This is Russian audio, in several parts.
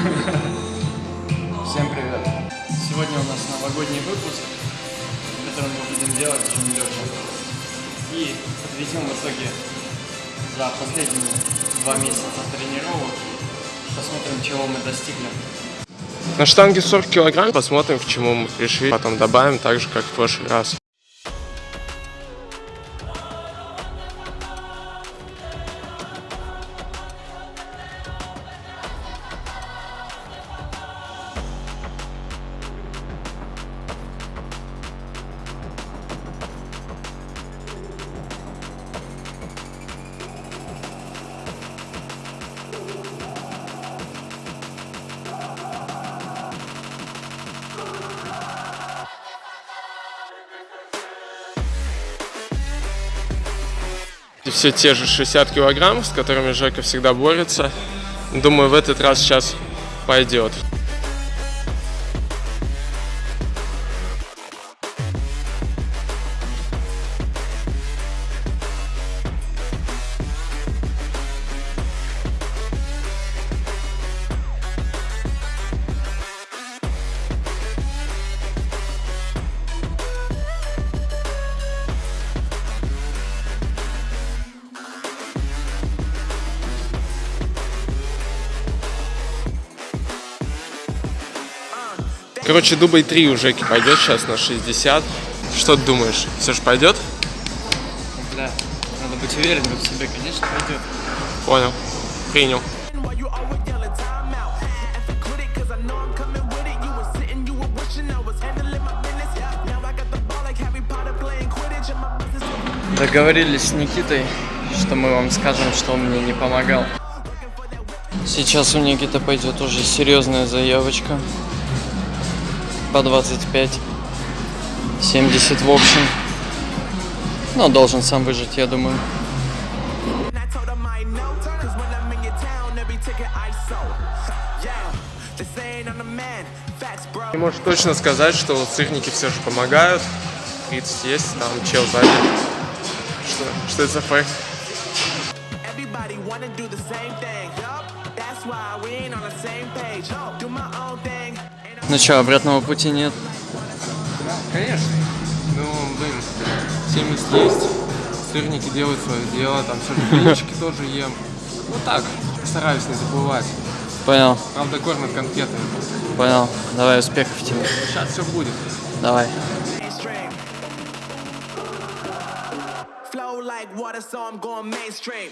Всем привет! Сегодня у нас новогодний выпуск, который мы будем делать с Жумлёчем. И подведем в итоге за последние два месяца тренировок. Посмотрим, чего мы достигли. На штанге 40 килограмм. Посмотрим, к чему мы пришли. Потом добавим так же, как в прошлый раз. И все те же 60 килограмм, с которыми Жека всегда борется. Думаю, в этот раз сейчас пойдет. Короче, дубль 3 у Жеки пойдет сейчас на 60. Что ты думаешь? Все же пойдет? Да, надо быть уверенным в себе, конечно, пойдет. Понял. Принял. Договорились с Никитой, что мы вам скажем, что он мне не помогал. Сейчас у Никиты пойдет уже серьезная заявочка. По 25. 70 в общем. Но должен сам выжить, я думаю. Не можешь точно сказать, что вот сырники все же помогают. 30 есть, там чел сзади. Что, что это за фейк? Everybody wanna do the same thing. Yup, that's why we ain't on the same page. Do my own thing. Ну что, обратного пути нет. Конечно. Ну, блин, 70 есть. Сырники делают свое дело, там все тоже ем. Ну так, стараюсь не забывать. Понял, Правда, кормят конфетами. понял. Давай успехов тебе. Сейчас все будет. Давай. like water, so I'm going mainstream.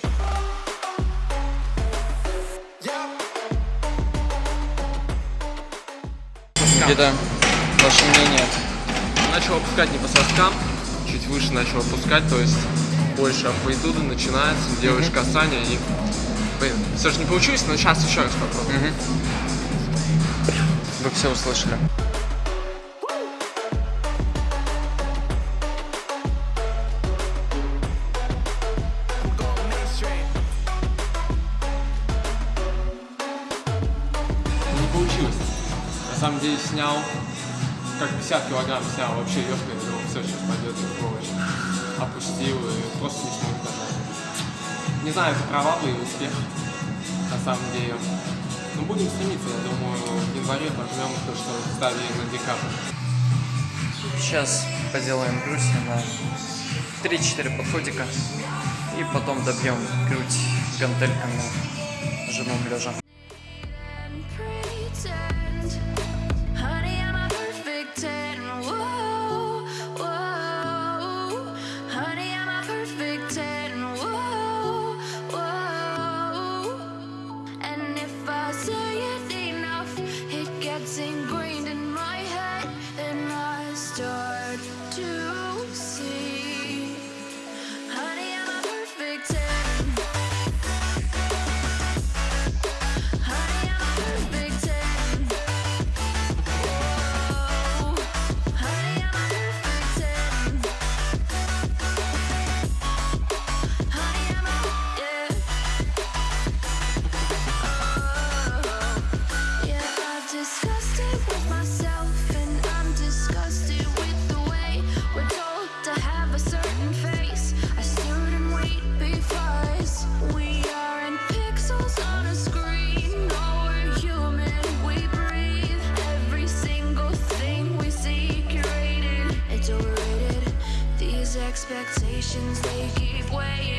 Никита, ваше мнение? Начал опускать не по соскам, чуть выше начал опускать, то есть больше амплитуды начинается, делаешь касание и... Блин, все же не получилось, но сейчас еще раз попробуем. Вы все услышали. Не получилось. Самом деле снял, как 50 килограмм снял, вообще я думал, все, сейчас пойдет сволочь. Опустил и просто не смог даже. Не знаю, это провал или успех, на самом деле. Но будем стремиться, я думаю, в январе пожмем то, что ставили на декабрь. Сейчас поделаем грудь на 3-4 подходика. И потом добьем грудь гантельками жимом лежа. Expectations, they keep weighing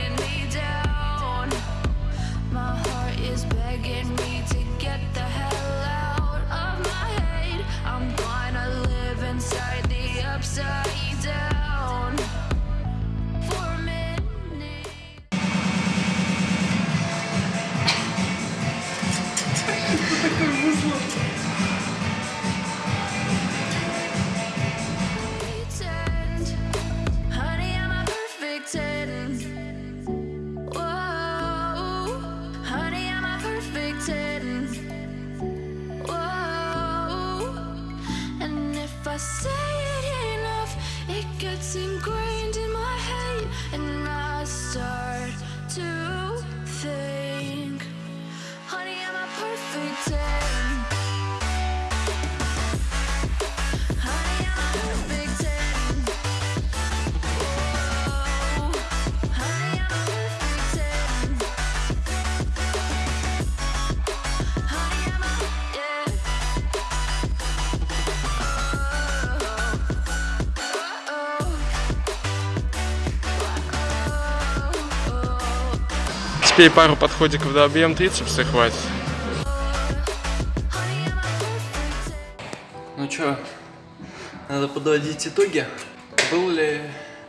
say it enough, it gets ingrained in my head, and I start to think, Теперь пару подходиков хватит. Honey, I'm a perfect ten. Ну чё, надо подводить итоги. Был ли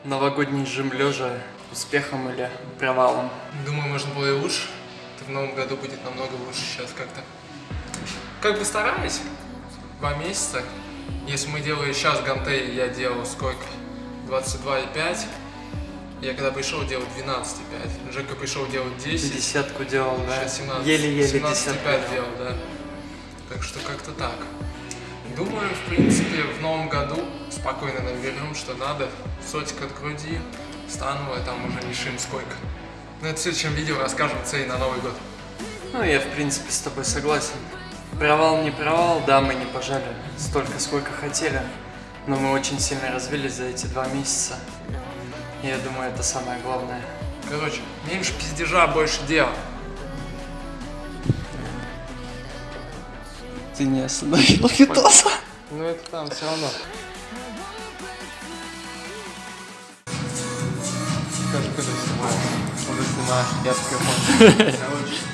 новогодний жим лежа успехом или провалом? Думаю, можно было и лучше. Это в новом году будет намного лучше сейчас как-то. Как бы стараюсь. Два месяца. Если мы делали сейчас гантели, я делал сколько? 22,5. Я когда пришел делать 12,5. Жека пришел делать 10. Десятку делал, да? Сейчас 17. Еле-еле 17,5 десятку делал, да. Так что как-то так. Думаю, в принципе, в новом году спокойно наберем, что надо. Сотик от груди, становая там уже решим сколько. Ну, это в следующем видео расскажем цели на Новый год. Ну, я в принципе с тобой согласен. Провал не провал, да, мы не пожали столько, сколько хотели. Но мы очень сильно развились за эти два месяца. Я думаю, это самое главное. Короче, меньше пиздежа, больше дела. Ты не остановил Фитоса. Ну, это там все равно. Скажи, когда снимаешь. Уже снимаешь, я такой